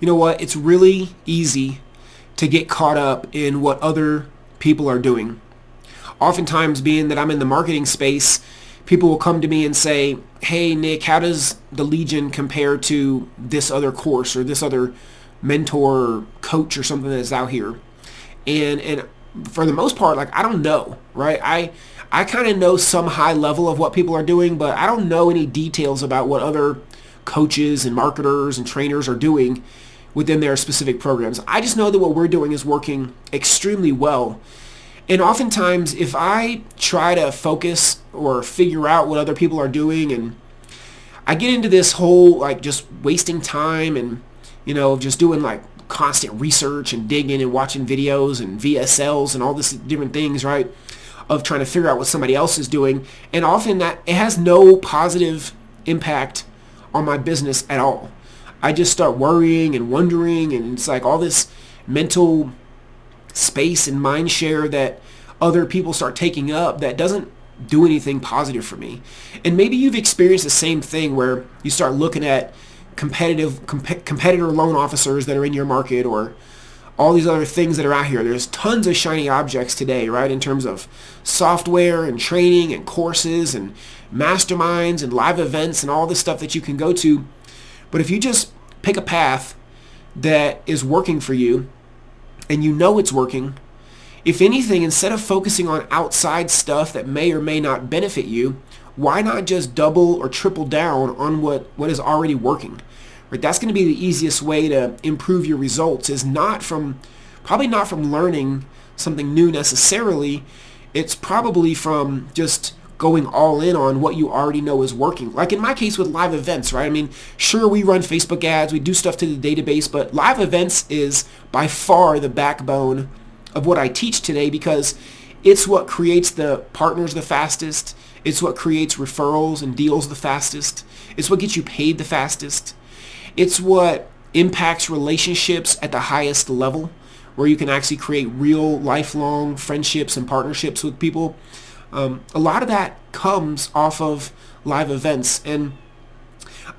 you know what? It's really easy to get caught up in what other people are doing. Oftentimes, being that I'm in the marketing space, people will come to me and say, hey, Nick, how does the Legion compare to this other course or this other mentor or coach or something that's out here? And, and for the most part, like, I don't know, right? I, I kind of know some high level of what people are doing, but I don't know any details about what other coaches and marketers and trainers are doing within their specific programs. I just know that what we're doing is working extremely well and oftentimes, if I try to focus or figure out what other people are doing and I get into this whole like just wasting time and, you know, just doing like constant research and digging and watching videos and VSLs and all this different things, right? Of trying to figure out what somebody else is doing. And often that it has no positive impact on my business at all. I just start worrying and wondering and it's like all this mental space and mind share that other people start taking up that doesn't do anything positive for me. And maybe you've experienced the same thing where you start looking at competitive comp- competitor loan officers that are in your market or all these other things that are out here. There's tons of shiny objects today, right, in terms of software and training and courses and masterminds and live events and all this stuff that you can go to. But if you just pick a path that is working for you and you know it's working, if anything, instead of focusing on outside stuff that may or may not benefit you, why not just double or triple down on what, what is already working? Right? That's going to be the easiest way to improve your results is not from, probably not from learning something new necessarily. It's probably from just going all in on what you already know is working. Like in my case with live events, right? I mean, sure, we run Facebook ads, we do stuff to the database, but live events is by far the backbone of what I teach today because it's what creates the partners the fastest. It's what creates referrals and deals the fastest. It's what gets you paid the fastest. It's what impacts relationships at the highest level where you can actually create real lifelong friendships and partnerships with people. Um, a lot of that comes off of live events. And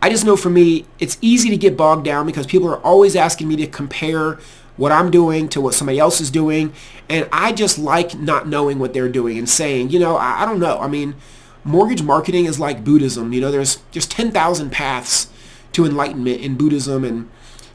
I just know for me, it's easy to get bogged down because people are always asking me to compare what I'm doing to what somebody else is doing. And I just like not knowing what they're doing and saying, you know, I, I don't know. I mean, mortgage marketing is like Buddhism. You know, there's just 10,000 paths to enlightenment in Buddhism and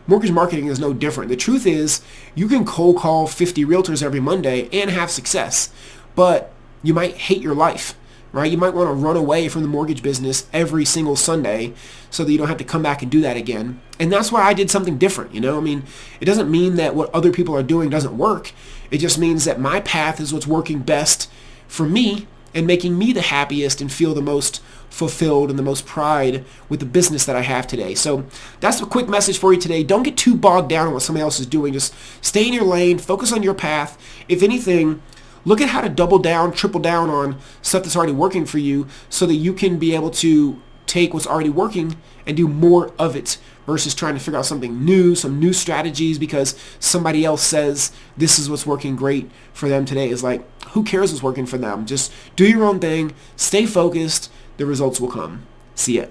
mortgage marketing is no different. The truth is you can cold call 50 realtors every Monday and have success, but you might hate your life, right? You might want to run away from the mortgage business every single Sunday so that you don't have to come back and do that again. And that's why I did something different, you know? I mean, it doesn't mean that what other people are doing doesn't work. It just means that my path is what's working best for me and making me the happiest and feel the most fulfilled and the most pride with the business that I have today. So that's a quick message for you today. Don't get too bogged down on what somebody else is doing. Just stay in your lane, focus on your path. If anything, look at how to double down, triple down on stuff that's already working for you so that you can be able to take what's already working and do more of it versus trying to figure out something new, some new strategies because somebody else says this is what's working great for them today. Is like, who cares what's working for them? Just do your own thing, stay focused, the results will come. See ya.